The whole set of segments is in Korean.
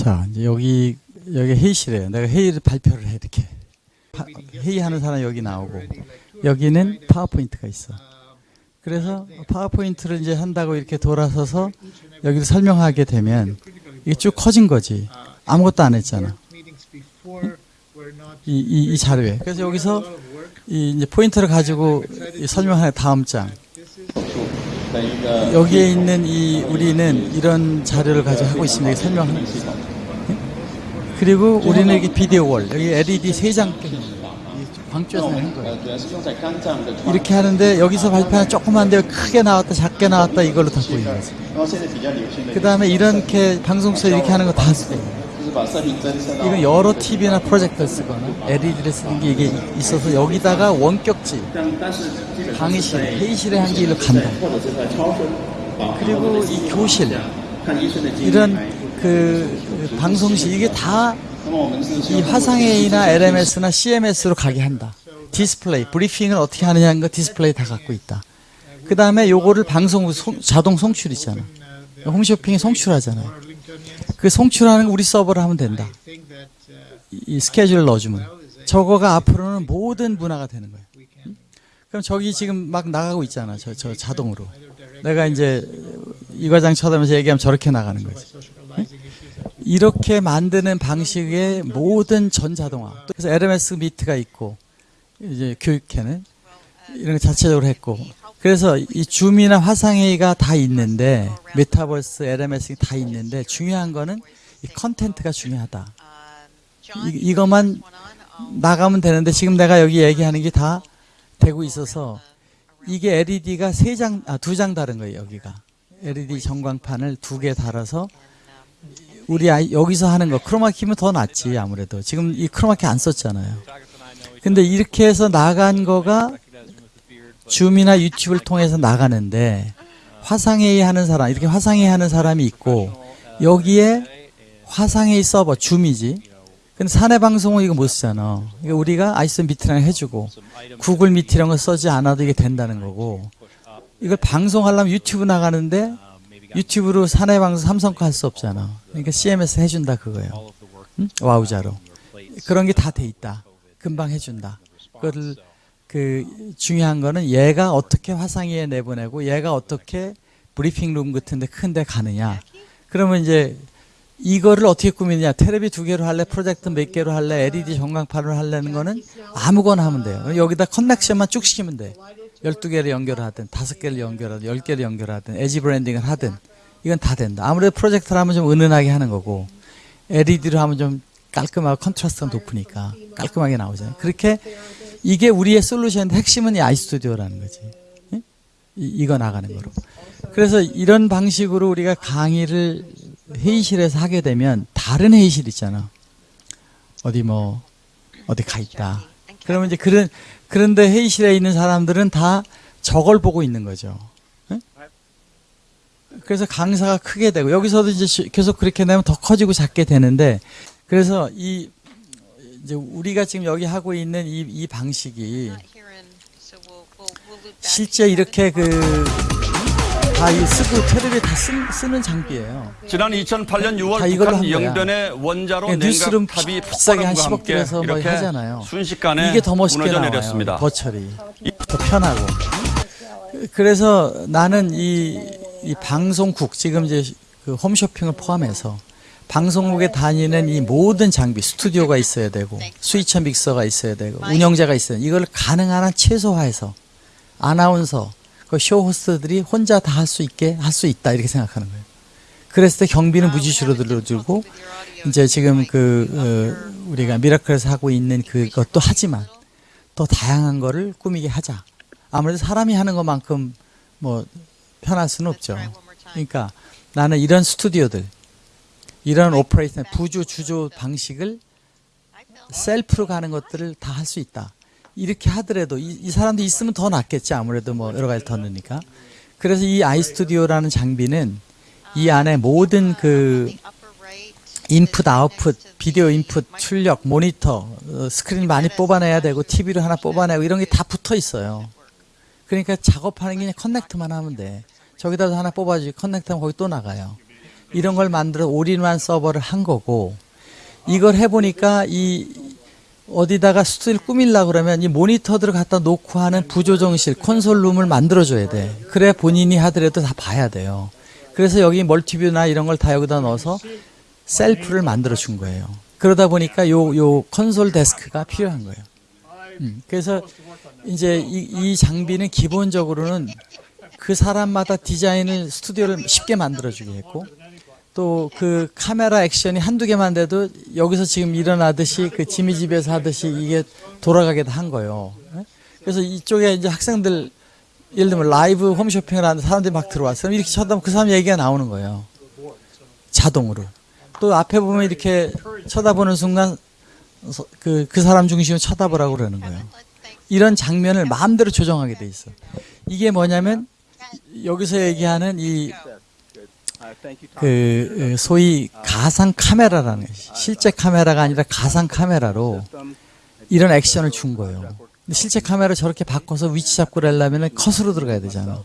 자, 이제 여기 여기 회의실이에요. 내가 회의를 발표를 해 이렇게. 파- 회의하는 사람 여기 나오고 여기는 파워포인트가 있어. 그래서 파워포인트를 이제 한다고 이렇게 돌아서서 여기를 설명하게 되면 이게 쭉 커진 거지. 아무것도 안 했잖아. 이, 이, 이 자료에. 그래서 여기서 이 이제 포인트를 가지고 이 설명하는 다음 장. 여기에 있는 이 우리는 이런 자료를 가지고 하고 있습니다. 설명하는 거죠. 예? 그리고 우리는 여기 비디오 월, 여기 LED 세장 광주에서 하는 거예요. 이렇게 하는데 여기서 발표하는 조그만데 크게 나왔다 작게 나왔다 이걸로 다 보이는 거지. 그 다음에 이렇게 방송서 이렇게 하는 거 다 쓰고 이건 여러 TV나 프로젝터를 쓰거나 LED를 쓰는 게 이게 있어서 여기다가 원격지 강의실, 회의실에 한 게 일로 간다. 그리고 이 교실 이런 그, 그 방송실 이게 다 이 화상회의나 LMS나 CMS로 가게 한다. 디스플레이, 브리핑을 어떻게 하느냐는 거 디스플레이 다 갖고 있다. 그 다음에 요거를 방송 송- 자동 송출 있잖아. 홈쇼핑이 송출하잖아요. 그 송출하는 거 우리 서버로 하면 된다. 이, 이 스케줄을 넣어주면. 저거가 앞으로는 모든 문화가 되는 거예요. 응? 그럼 저기 지금 막 나가고 있잖아. 저, 저 자동으로. 내가 이제 이 과장 쳐다보면서 얘기하면 저렇게 나가는 거지. 응? 이렇게 만드는 방식의 모든 전자동화. 그래서 LMS 미트가 있고, 이제 교육회는 이런 거 자체적으로 했고, 그래서 이 줌이나 화상회의가 다 있는데, 메타버스, LMS 다 있는데, 중요한 거는 이 컨텐트가 중요하다. 이, 이것만 나가면 되는데, 지금 내가 여기 얘기하는 게 다 되고 있어서, 이게 LED가 세 장, 아, 두 장 다른 거예요, 여기가. LED 전광판을 두 개 달아서, 우리 여기서 하는 거 크로마키면 더 낫지 아무래도 지금 이 크로마키 안 썼잖아요. 근데 이렇게 해서 나간 거가 줌이나 유튜브를 통해서 나가는데 화상회의 하는 사람 이렇게 화상회의 하는 사람이 있고 여기에 화상회의 서버 줌이지. 근데 사내 방송은 이거 못 쓰잖아. 이거 우리가 아이스 미트랑 해주고 구글 미트 이런 거 쓰지 않아도 이게 된다는 거고 이걸 방송하려면 유튜브 나가는데 유튜브로 사내 방송 삼성 거 할 수 없잖아. 그러니까 CMS 해준다 그거예요. 응? 와우자로 그런 게 다 돼 있다. 금방 해준다. 그거를 그 중요한 거는 얘가 어떻게 화상회의 내보내고 얘가 어떻게 브리핑 룸 같은데 큰 데 가느냐. 그러면 이제 이거를 어떻게 꾸미느냐. 테레비 두 개로 할래, 프로젝트 몇 개로 할래, LED 전광판으로 할래는 거는 아무거나 하면 돼요. 여기다 connection만 쭉 시키면 돼. 12개를 연결하든, 5개를 연결하든, 10개를 연결하든, edge blending을 하든, 이건 다 된다. 아무래도 프로젝트를 하면 좀 은은하게 하는 거고, LED로 하면 좀 깔끔하고 컨트라스트가 높으니까 깔끔하게 나오잖아요. 그렇게 이게 우리의 솔루션인데 핵심은 이 아이스튜디오라는 거지. 예? 이, 이거 나가는 거로. 그래서 이런 방식으로 우리가 강의를 회의실에서 하게 되면 다른 회의실 있잖아. 어디 뭐 어디 가 있다. 그러면 이제 그런 그런데 회의실에 있는 사람들은 다 저걸 보고 있는 거죠. 예? 그래서 강사가 크게 되고 여기서도 이제 시- 계속 그렇게 되면 더 커지고 작게 되는데 그래서 이 이제 우리가 지금 여기 하고 있는 이, 이 방식이 실제 이렇게 그 다 이 쓰고 테레비에 다 쓰, 쓰는 장비예요. 지난 2008년 6월 다 이걸로 북한. 영변의 원자로 그냥 뉴스룸 냉각탑이 비싸게 한 폭발함과 10억 함께 들여서 뭐 하잖아요. 순식간에 이게 더 멋있게 무너져 나와요. 내렸습니다. 버철이 더 편하고. 그래서 나는 이, 이 방송국 지금 이제 그 홈쇼핑을 포함해서 방송국에 다니는 이 모든 장비 스튜디오가 있어야 되고 스위처 믹서가 있어야 되고 운영자가 있어야 되고 이걸 가능한 한 최소화해서 아나운서 그 쇼 호스트들이 혼자 다 할 수 있게 할 수 있다 이렇게 생각하는 거예요. 그랬을 때 경비는 무지 줄어들고 이제 지금 그 어, 우리가 미라클에서 하고 있는 그것도 하지만 더 다양한 거를 꾸미게 하자. 아무래도 사람이 하는 것만큼 뭐 편할 수는 없죠. 그러니까 나는 이런 스튜디오들, 이런 operation, 부조 주조 방식을 셀프로 가는 것들을 다 할 수 있다. 이렇게 하더라도 이, 이 사람도 있으면 더 낫겠지. 아무래도 뭐 여러 가지 더 넣으니까. 그래서 이 아이스튜디오라는 장비는 이 안에 모든 그 인풋, 아웃풋, 비디오 인풋, 출력, 모니터, 어, 스크린 많이 뽑아내야 되고 TV로 하나 뽑아내고 이런 게 다 붙어 있어요. 그러니까 작업하는 게 그냥 connect만 하면 돼. 저기다 하나 뽑아주지 connect하면 거기 또 나가요. 이런 걸 만들어 올인원 서버를 한 거고 이걸 해보니까 이 어디다가 스튜디오를 꾸밀라 그러면 이 모니터들을 갖다 놓고 하는 부조정실 콘솔룸을 만들어줘야 돼. 그래 본인이 하더라도 다 봐야 돼요. 그래서 여기 multiview나 이런 걸 다 여기다 넣어서 셀프를 만들어 준 거예요. 그러다 보니까 요, 요 콘솔 데스크가 필요한 거예요. 음, 그래서 이제 이, 이 장비는 기본적으로는 그 사람마다 디자인을 스튜디오를 쉽게 만들어주게 했고 또 그 카메라 액션이 한두 개만 돼도 여기서 지금 일어나듯이 그 지미 집에서 하듯이 이게 돌아가게 다한 거예요. 예? 그래서 이쪽에 이제 학생들 예를 들면 라이브 홈쇼핑을 하는 사람들이 막 들어왔어요. 그럼 이렇게 쳐다보면 그 사람 얘기가 나오는 거예요. 자동으로. 또 앞에 보면 이렇게 쳐다보는 순간 서- 그, 그 사람 중심으로 쳐다보라고 그러는 거예요. 이런 장면을 마음대로 조정하게 돼 있어. 이게 뭐냐면 여기서 얘기하는 이 그 소위 가상 카메라라는. 실제 카메라가 아니라 가상 카메라로 이런 액션을 준 거예요. 근데 실제 카메라 저렇게 바꿔서 위치 잡고 하려면 컷으로 들어가야 되잖아.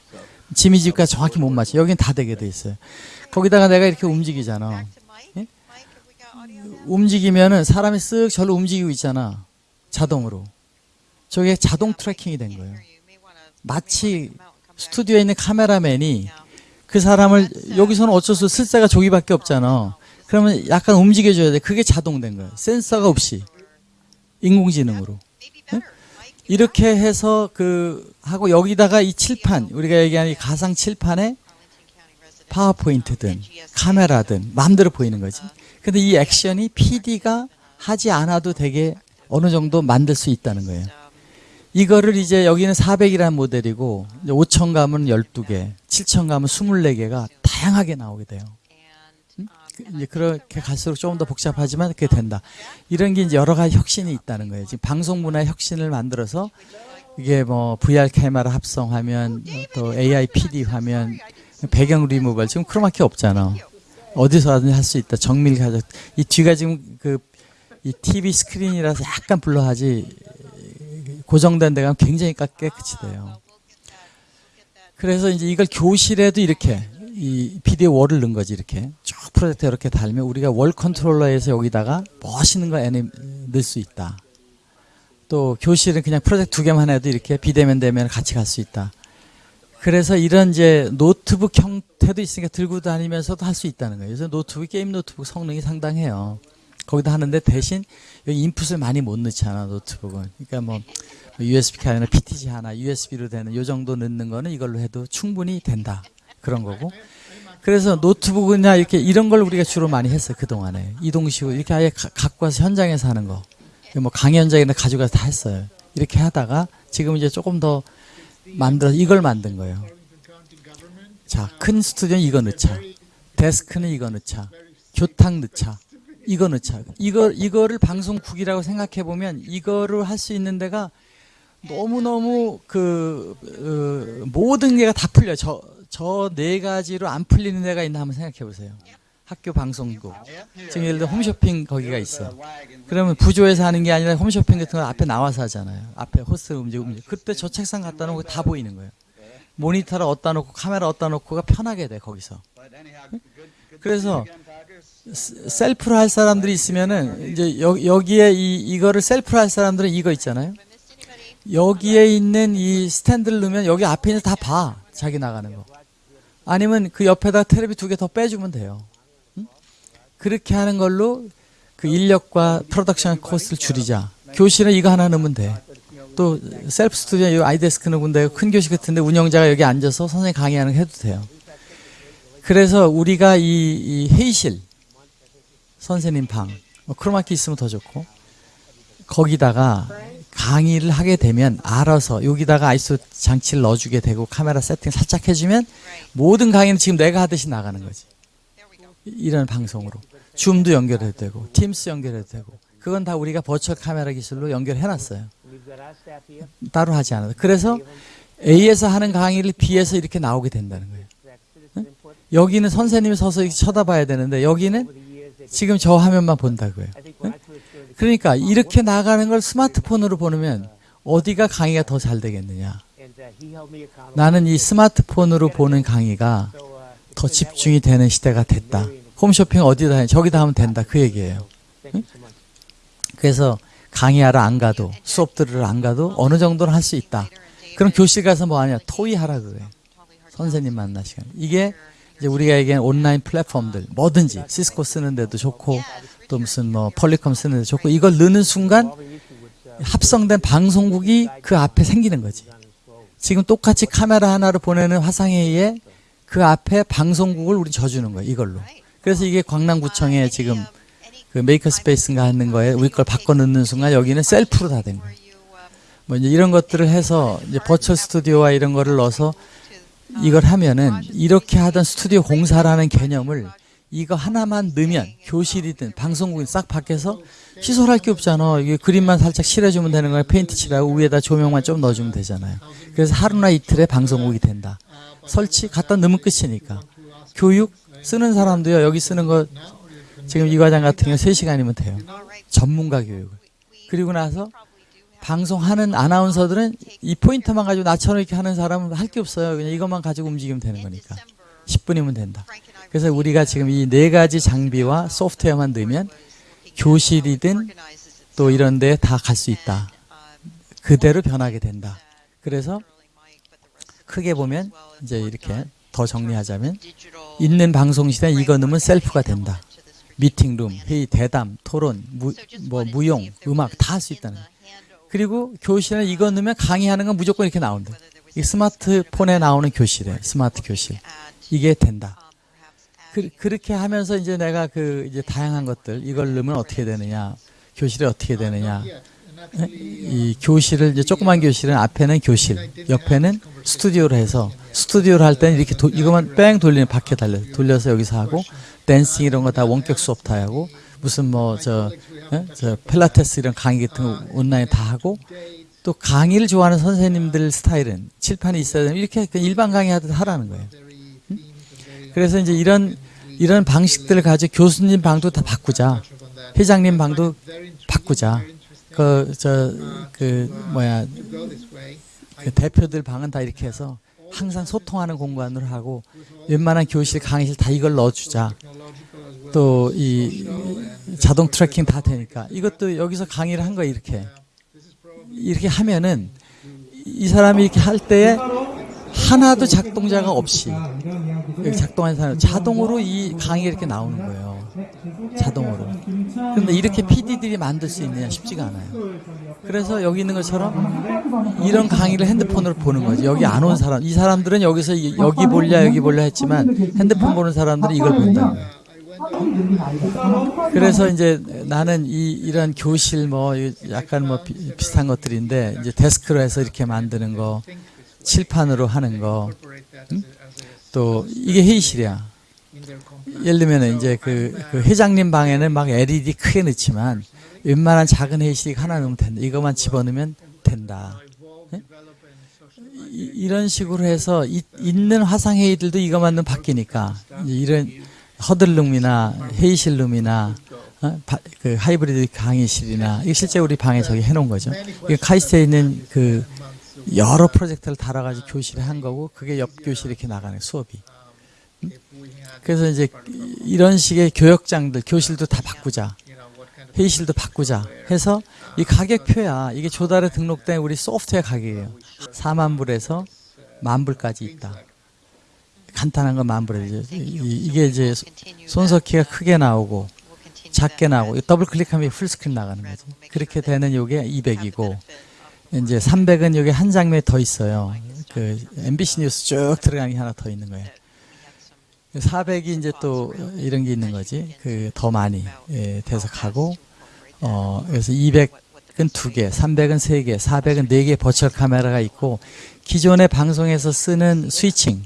지미 집과 정확히 못 맞춰. 여긴 다 되게 돼 있어요. 거기다가 내가 이렇게 움직이잖아. 예? 움직이면은 사람이 쓱 절로 움직이고 있잖아. 자동으로. 저게 자동 트래킹이 된 거예요. 마치 스튜디오에 있는 카메라맨이 그 사람을 여기서는 어쩔 수 없이 쓸새가 저기밖에 없잖아. 그러면 약간 움직여줘야 돼. 그게 자동된 거예요. 센서가 없이 인공지능으로 예? 이렇게 해서 그 하고 여기다가 이 칠판 우리가 얘기하는 이 가상 칠판에 파워포인트든 카메라든 마음대로 보이는 거지. 근데 이 액션이 PD가 하지 않아도 되게 어느 정도 만들 수 있다는 거예요. 이거를 이제 여기는 400이라는 모델이고 5천 가면 12개, 7천 가면 24개가 다양하게 나오게 돼요. 그- 이제 그렇게 갈수록 조금 더 복잡하지만 그게 된다. 이런 게 이제 여러 가지 혁신이 있다는 거예요. 지금 방송 문화의 혁신을 만들어서 이게 뭐 VR 카메라 합성화면, 또 AI PD 화면, 배경 리무벌 지금 크로마키 없잖아. 어디서 하든지 할 수 있다. 정밀 가져. 이 뒤가 지금 그 이 TV 스크린이라서 약간 blur하지 고정된 데가 굉장히 까- 깨끗이 돼요. 그래서 이제 이걸 교실에도 이렇게 이 video wall을 넣은 거지 이렇게 쭉 프로젝터 이렇게 달면 우리가 wall controller에서 여기다가 멋있는 거 애니 넣을 수 있다. 또 교실은 그냥 프로젝터 두 개만 해도 이렇게 비대면 대면 같이 갈 수 있다. 그래서 이런 이제 노트북 형태도 있으니까 들고 다니면서도 할 수 있다는 거예요. 그래서 노트북 게임 노트북 성능이 상당해요. 거기다 하는데 대신 여기 인풋을 많이 못 넣잖아 노트북은. 그러니까 뭐 USB 카드나 PTZ 하나 USB로 되는 요 정도 넣는 거는 이걸로 해도 충분히 된다. 그런 거고. 그래서 노트북이나 이렇게 이런 걸 우리가 주로 많이 했어요 그 동안에 이동식으로 이렇게 아예 가- 갖고 와서 현장에서 하는 거. 뭐 강연장이나 가져가서 다 했어요. 이렇게 하다가 지금 이제 조금 더 만들어 이걸 만든 거예요. 자, 큰 스튜디오는 이거 넣자. 데스크는 이거 넣자. 교탁 넣자. 이거 넣자. 이거 이거를 방송국이라고 생각해 보면 이거를 할 수 있는 데가 너무 너무 그 어, 모든 게가 다 풀려. 저 저 네 가지로 안 풀리는 데가 있나 한번 생각해 보세요. 학교 방송국. 지금 예를 들어 홈쇼핑 거기가 있어. 그러면 부조에서 하는 게 아니라 홈쇼핑 같은 거 앞에 나와서 하잖아요. 앞에 호스 움직 움직. 그때 저 책상 갖다 놓고 다 보이는 거예요. 모니터를 어디다 놓고 카메라 어디다 놓고가 편하게 돼 거기서. 그래서 스- 셀프로 할 사람들이 있으면은 이제 여, 여기에 이 이거를 셀프로 할 사람들은 이거 있잖아요. 여기에 있는 이 스탠드를 넣으면 여기 앞에 있는 다 봐. 자기 나가는 거. 아니면 그 옆에다 테레비 두 개 더 빼주면 돼요. 응? 그렇게 하는 걸로 그 인력과 production cost를 줄이자. 교실에 이거 하나 넣으면 돼. 또 셀프 스튜디오 이 아이데스크 넣으면 되고 큰 교실 같은데 운영자가 여기 앉아서 선생님 강의하는 거 해도 돼요. 그래서 우리가 이, 이 회의실 선생님 방 뭐 크로마키 있으면 더 좋고 거기다가 강의를 하게 되면 알아서 여기다가 아이소 장치를 넣어주게 되고 카메라 세팅 살짝 해주면 모든 강의는 지금 내가 하듯이 나가는 거지. 이런 방송으로 줌도 연결해도 되고 팀스 연결해도 되고 그건 다 우리가 버추얼 카메라 기술로 연결해놨어요. 따로 하지 않아도 그래서 A에서 하는 강의를 B에서 이렇게 나오게 된다는 거예요. 응? 여기는 선생님이 서서 이렇게 쳐다봐야 되는데 여기는 지금 저 화면만 본다고요. 응? 그러니까 이렇게 나가는 걸 스마트폰으로 보면 어디가 강의가 더 잘 되겠느냐. 나는 이 스마트폰으로 보는 강의가 더 집중이 되는 시대가 됐다. 홈쇼핑 어디다 해? 저기다 하면 된다. 그 얘기예요. 응? 그래서 강의하러 안 가도 수업 들으러 안 가도 어느 정도는 할 수 있다. 그럼 교실 가서 뭐 하냐? 토의 하라 그래. 선생님 만나 시간. 이게 이제 우리가 얘기하는 온라인 플랫폼들 뭐든지 시스코 쓰는데도 좋고 또 무슨 뭐 폴리컴 쓰는데도 좋고 이걸 넣는 순간 합성된 방송국이 그 앞에 생기는 거지. 지금 똑같이 카메라 하나로 보내는 화상회의에 그 앞에 방송국을 우리 져주는 거예요. 이걸로. 그래서 이게 강남구청에 지금 그 maker space인가 하는 거에 우리 걸 바꿔 넣는 순간 여기는 셀프로 다 된 거예요. 뭐 이제 이런 것들을 해서 이제 virtual 스튜디오와 이런 거를 넣어서 이걸 하면은 이렇게 하던 스튜디오 공사라는 개념을 이거 하나만 넣으면 교실이든 방송국이든 싹 밖에서 시설할 게 없잖아. 이게 그림만 살짝 칠해주면 되는 거야. 페인트 칠하고 위에다 조명만 좀 넣어주면 되잖아요. 그래서 하루나 이틀에 방송국이 된다. 설치 갖다 넣으면 끝이니까. 교육 쓰는 사람도요. 여기 쓰는 거 지금 이 과장 같은 경우 3시간이면 돼요. 전문가 교육을. 그리고 나서 방송하는 아나운서들은 이 포인트만 가지고 나처럼 이렇게 하는 사람은 할 게 없어요. 그냥 이것만 가지고 움직이면 되는 거니까. 10분이면 된다. 그래서 우리가 지금 이 네 가지 장비와 소프트웨어만 넣으면 교실이든 또 이런 데 다 갈 수 있다. 그대로 변하게 된다. 그래서 크게 보면 이제 이렇게 더 정리하자면 있는 방송 시대 이거 넣으면 셀프가 된다. 미팅룸, 회의, 대담, 토론, 무, 뭐 무용, 음악 다 할 수 있다는. 그리고 교실에 이거 넣으면 강의하는 건 무조건 이렇게 나온다. 이 스마트폰에 나오는 교실에 스마트 교실 이게 된다. 그, 그렇게 하면서 이제 내가 그 이제 다양한 것들 이걸 넣으면 어떻게 되느냐, 교실에 어떻게 되느냐. 예? 이 교실을 이제 조그만 교실은 앞에는 교실, 옆에는 스튜디오로 해서 스튜디오를 할 때는 이렇게 도, 이것만 뺑 돌리는 밖에 달려 돌려서 여기서 하고 댄싱 이런 거 다 원격 수업 다 하고 무슨 뭐저 저 필라테스 이런 강의 같은 거 온라인 다 하고 또 강의를 좋아하는 선생님들 스타일은 칠판이 있어야 되는 이렇게 그냥 일반 강의 하듯 하라는 거예요. 응? 그래서 이제 이런 이런 방식들을 가지고 교수님 방도 다 바꾸자. 회장님 방도 바꾸자. 그 저그 뭐야 그 대표들 방은 다 이렇게 해서 항상 소통하는 공간으로 하고 웬만한 교실 강의실 다 이걸 넣어주자. 또 이 자동 tracking 다 되니까 이것도 여기서 강의를 한 거야 이렇게 이렇게 하면은 이 사람이 이렇게 할 때에 하나도 작동자가 없이 여기 작동하는 사람 자동으로 이 강의가 이렇게 나오는 거예요. 자동으로. 그런데 이렇게 PD들이 만들 수 있느냐 쉽지가 않아요. 그래서 여기 있는 것처럼 이런 강의를 핸드폰으로 보는 거지. 여기 안 온 사람, 이 사람들은 여기서 이- 여기 볼랴 여기 볼랴 했지만 핸드폰 보는 사람들은 이걸 본다는 거예요. 그래서 이제 나는 이 이런 교실 뭐 이- 약간 뭐 비, 비슷한 것들인데 이제 데스크로 해서 이렇게 만드는 거 칠판으로 하는 거또 이게 회의실이야. 예를 들면 이제 그, 그 회장님 방에는 막 LED 크게 넣지만 웬만한 작은 회의실이 하나 넣으면 된다. 이것만 집어넣으면 된다. 예? 이, 이런 식으로 해서 이, 있는 화상 회의들도 이것만 넣으면 바뀌니까 이런 허들룸이나 회의실룸이나 어? 바- 그 하이브리드 강의실이나 이게 실제 우리 방에 저기 해놓은 거죠. 이게 카이스트에 있는 그 여러 프로젝트를 달아가지고 교실에 한 거고 그게 옆 교실에 이렇게 나가는 수업이. 음? 그래서 이제 이런 식의 교역장들 교실도 다 바꾸자. 회의실도 바꾸자 해서 이 가격표야 이게 조달에 등록된 우리 소프트웨어 가격이에요 4만 불에서 만 불까지 있다 간단한 건만 불이죠 이- 이게 이제 손석희가 크게 나오고 작게 나오고 더블 클릭하면 full screen 나가는 거지. 그렇게 되는 요게 200이고 이제 300은 여기 한 장면이 더 있어요. 그 MBC 뉴스 쭉 들어가는 게 하나 더 있는 거예요. 400이 이제 또 이런 게 있는 거지. 그 더 많이 예, 돼서 가고 어 그래서 200은 두 개, 300은 세 개, 400은 네 개 virtual 카메라가 있고 기존의 방송에서 쓰는 스위칭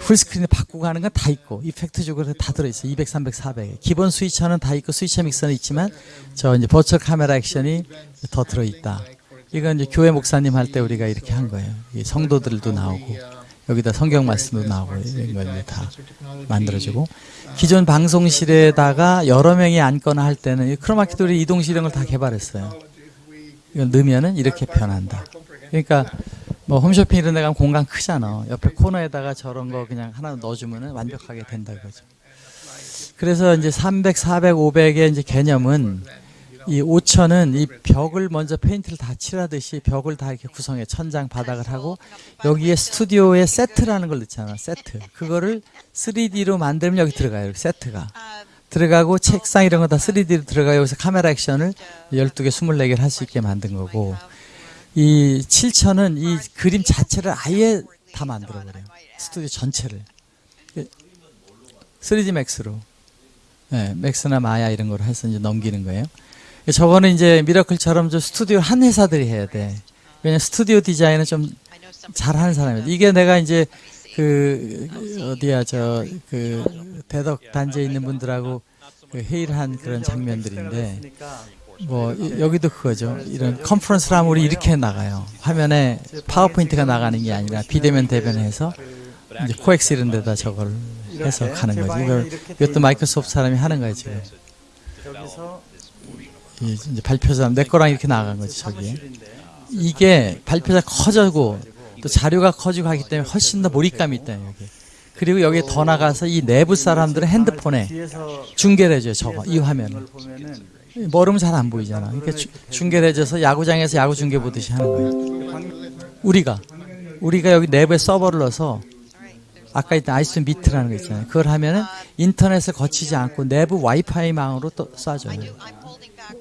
풀스크린을 바꾸고 하는 건 다 있고 이펙트적으로 다 들어 있어. 200, 300, 400. 기본 스위처는 다 있고 스위처 믹서는 있지만 저 이제 버추얼 카메라 액션이 더 들어 있다. 이건 이제 교회 목사님 할 때 우리가 이렇게 한 거예요. 이 성도들도 나오고 여기다 성경 말씀도 나오고 이런 걸다 만들어주고 기존 방송실에다가 여러 명이 앉거나 할 때는 이 크로마키도 우리 이동실 이런 걸 다 개발했어요. 이걸 넣으면은 이렇게 변한다. 그러니까 뭐 홈쇼핑 이런 데 가면 공간 크잖아. 옆에 코너에다가 저런 거 그냥 하나 넣어주면은 완벽하게 된다 이거죠. 그래서 이제 300, 400, 500의 이제 개념은 이 5천은 이 벽을 먼저 페인트를 다 칠하듯이 벽을 다 이렇게 구성해 천장 바닥을 하고 여기에 스튜디오에 세트라는 걸 넣잖아 세트 그거를 3D로 만들면 여기 들어가요 이렇게 세트가 들어가고 책상 이런 거 다 3D로 들어가요 여기서 카메라 액션을 12개 24개를 할 수 있게 만든 거고 이 7천은 이 그림 자체를 아예 다 만들어 버려요 스튜디오 전체를 3D 맥스로 네, 맥스나 마야 이런 걸 해서 이제 넘기는 거예요. 저거는 이제 미라클처럼 좀 스튜디오 한 회사들이 해야 돼. 왜냐면 스튜디오 디자인은 좀 잘하는 사람이야. 이게 내가 이제 그 어디야 저 그 대덕 단지에 있는 분들하고 그 회의를 한 그런 장면들인데 뭐 이- 여기도 그거죠. 이런 컨퍼런스를 하면 우리 이렇게 나가요. 화면에 파워포인트가 나가는 게 아니라 비대면 대면해서 이제 코엑스 이런 데다 저걸 해서 가는 거지. 이걸 이것도 마이크로소프트 사람이 하는 거야 지금. 이 이제 발표자 내 거랑 이렇게 나간 거지 저기에. 이게 발표자 커지고 또 자료가 커지고 하기 때문에 훨씬 더 몰입감이 있다 여기. 그리고 여기에 더 나가서 이 내부 사람들은 핸드폰에 중계를 해줘요 저거 이 화면을. 멀으면 잘 안 보이잖아. 그러니까 해줘서 야구장에서 야구 중계 보듯이 하는 거예요. 우리가 우리가 여기 내부에 서버를 넣어서 아까 있던 아이스 미트라는 거 있잖아요. 그걸 하면은 인터넷을 거치지 않고 내부 와이파이망으로 또 쏴줘요.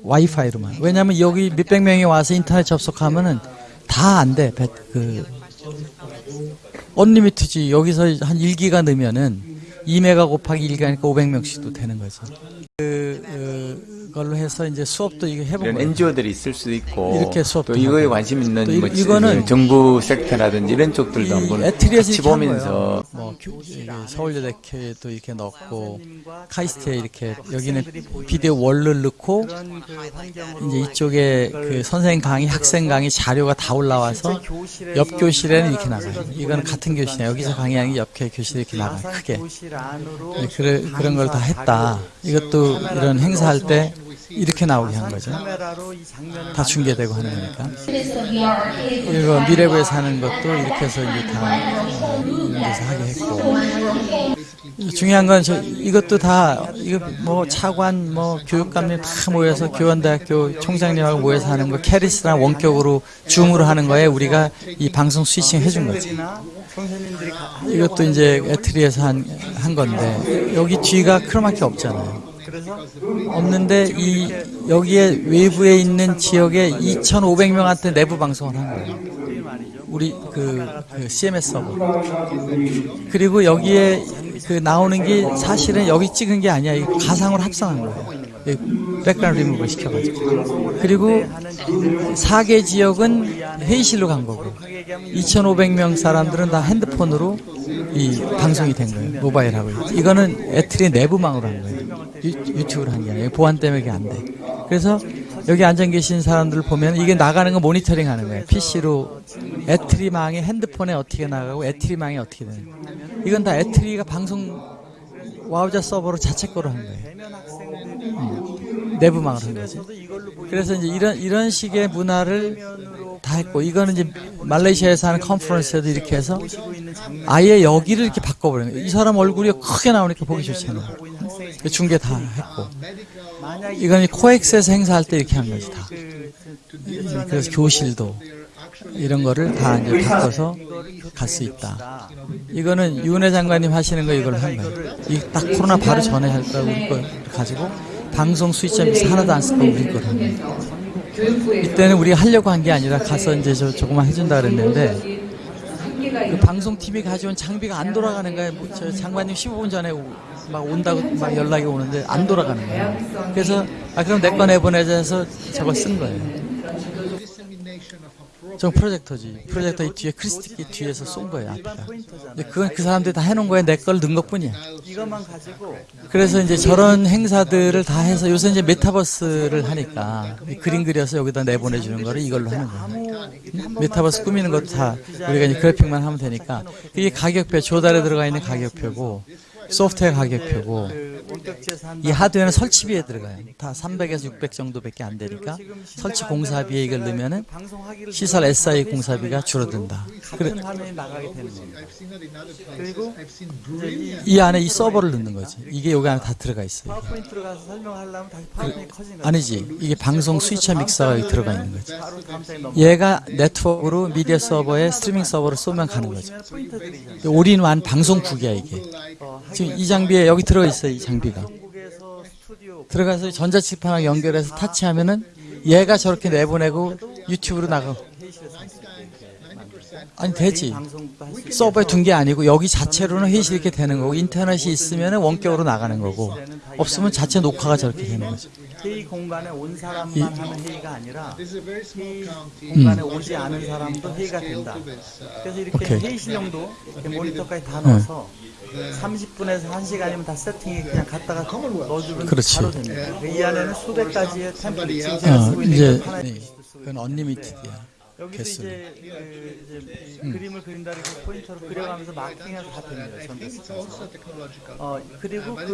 와이파이로만. 왜냐면 여기 몇백 명이 와서 인터넷 접속하면은 다 안 돼. 배- 그 언리미트지. 여기서 한 1기가 넣으면은 2메가 곱하기 1기니까 500명씩도 되는 거죠. 그, 그걸로 해서 이제 수업도 이거 해본 이런. NGO들이 있을 수도 있고 이렇게 수업도 또 이거에. 관심 있는 뭐 이거는 정부 섹터라든지 이런 쪽들도 이 한번 같이 보면서. 뭐 서울여대교에도 이렇게 넣고 카이스트에 이렇게 여기는 비디오 월을 넣고 이제 이쪽에 그 선생님 강의, 학생 강의 자료가 다 올라와서 옆 교실에는 이렇게 나가요. 이거는 같은 교실이야. 여기서 강의하는 게 옆 교실에 이렇게 나가요. 크게. 네, 그래, 그런 걸 다 했다. 이것도 이런 행사할 때 이렇게 나오게 한 거죠. 다 중계되고 하는 거니까. 그리고 미래부에서 하는 것도 이렇게 해서 이제 다 데서 하게 했고. 중요한 건 저, 이것도 다, 이거 뭐 차관, 뭐 교육감님 다 모여서 교원대학교 총장님하고 모여서 하는 거 캐리스랑 원격으로 줌으로 하는 거에 우리가 이 방송 switching 해준 거 지. 이것도 이제 ETRI에서 한, 한 건데, 여기 뒤가 크로마키 없잖아요. 없는데 이 여기에 외부에 있는 지역에 2,500명한테 내부 방송을 한 거예요. 우리 그, 그 CMS 서버. 그리고 여기에 그 나오는 게 사실은 여기 찍은 게 아니야. 이 가상으로 합성한 거예요. 이 백그라운드 리무버 시켜가지고. 그리고 4개 지역은 회의실로 간 거고 2,500명 사람들은 다 핸드폰으로 이 방송이 된 거예요. 모바일하고. 이거는 ETRI 내부망으로 한 거예요. 유, 유튜브로 한 게 아니에요. 보안 때문에 이게 안 돼. 그래서 여기 앉아 계신 사람들 을 보면 이게 나가는 거 모니터링 하는 거예요. PC로 ETRI망에 핸드폰에 어떻게 나가고 ETRI망에 어떻게 되는 거예요. 이건 다 ETRI가 방송 Wowza 서버로 자체 거로 한 거예요. 음, 내부망으로 한 거지. 그래서 이제 이런 이런 식의 문화를 다 했고 이거는 이제 말레이시아에서 하는 컨퍼런스에도 이렇게 해서 아예 여기를 이렇게 바꿔버린 거예요. 이 사람 얼굴이 크게 나오니까 보기 좋잖아요. 그 중계 다 했고 이건 이 코엑스에서 행사할 때 이렇게 한 거지 다. 그래서 교실도 이런 거를 다 이제 바꿔서 갈 수 있다. 이거는 윤회 장관님 하시는 거 이걸 한 거예요. 이 딱 코로나 바로 전에 할걸 가지고 방송 수익점에서 하나도 안 쓰고 우리 거예요. 이때는 우리가 하려고 한 게 아니라 가서 이제 저 조금만 해준다 그랬는데 그 방송팀이 가져온 장비가 안 돌아가는 거예요. 뭐 저 장관님 15분 전에 오- 막 온다고 막 연락이 오는데 안 돌아가는 거예요. 그래서 아 그럼 내 거 내보내자 해서 저걸 쓴 거예요. 저 프로젝터지. 프로젝터 이 뒤에 크리스티 뒤에서 쏜 거예요. 앞에다. 근데 그건 그 사람들이 다 해놓은 거예요. 내 걸 넣은 것뿐이야. 이것만 가지고 그래서 이제 저런 행사들을 다 해서 요새 이제 메타버스를 하니까 이 그림 그려서 여기다 내보내주는 거를 이걸로 하는 거예요. 메타버스 꾸미는 것도 다 우리가 이제 그래픽만 하면 되니까 이게 가격표 조달에 들어가 있는 가격표고 소프트웨어 가격표고 이 하드웨어는 설치비에 들어가요. 다 300에서 600 정도밖에 안 되니까 설치 공사비에 이걸 넣으면은 시설 SI 공사비가 줄어든다. 그래, 화면이 나가게 되는 겁니다. 그리고 이 안에 이 서버를 넣는 거지. 이게 여기 안에 다 들어가 있어요. 파워포인트로 가서 설명하려면 다시 파워포인트 커진 거죠. 아니지. 이게 방송 스위처 믹서가 여기 들어가 있는 거지. 얘가 네트워크로 미디어 서버에 스트리밍 서버를 쏘면 가는 거죠. 올인원 방송국이야 이게. 지금 이 장비에 여기 들어 있어요 이 장비가. 들어가서 전자칠판하고 연결해서 타치하면은 얘가 저렇게 내보내고 유튜브로 나가. 아니 되지. 서버에 둔 게 아니고 여기 자체로는 회의실 이렇게 되는 거고 인터넷이 있으면 원격으로 나가는 거고 없으면 자체 녹화가 저렇게 되는 거죠. 회의 공간에 온 사람만 이- 하는 회의가 아니라 회의 공간에 오지 않은 사람도 회의가 된다. 그래서 이렇게 오케이. 회의실용도 이렇게 모니터까지 다 넣어서 30분에서 1시간이면 다 세팅이 그냥 갖다가 넣어주면 그렇지. 바로 됩니다. 이 안에는 수백 가지의 템플릿 지금 어, 제가 쓰고 있는 이제 게 하나의 네, 그건 언리미티드야. 여기서 개수는. 이제, 그, 이제 이 그림을 그린다는 그 포인터로 그려가면서 마킹해서 다 됩니다. 전부. 어, 그리고 그